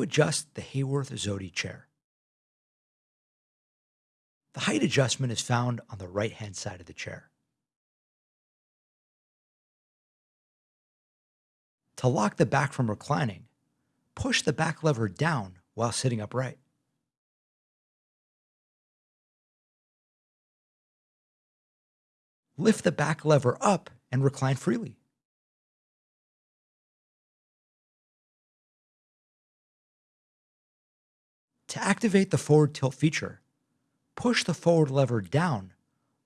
adjust the Haworth Zody chair. The height adjustment is found on the right-hand side of the chair. To lock the back from reclining, push the back lever down while sitting upright. Lift the back lever up and recline freely. To activate the forward tilt feature, push the forward lever down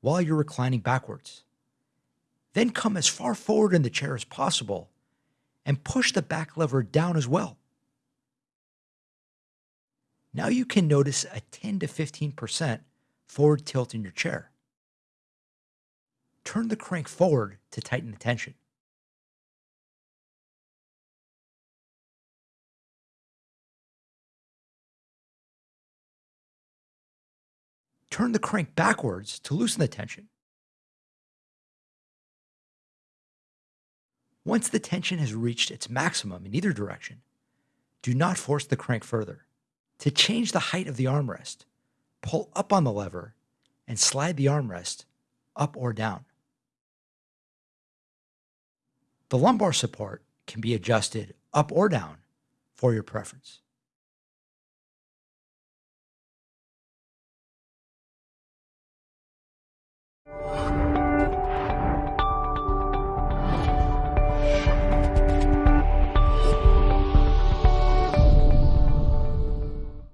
while you're reclining backwards. Then come as far forward in the chair as possible and push the back lever down as well. Now you can notice a 10 to 15% forward tilt in your chair. Turn the crank forward to tighten the tension. Turn the crank backwards to loosen the tension. Once the tension has reached its maximum in either direction, do not force the crank further. To change the height of the armrest, pull up on the lever and slide the armrest up or down. The lumbar support can be adjusted up or down for your preference.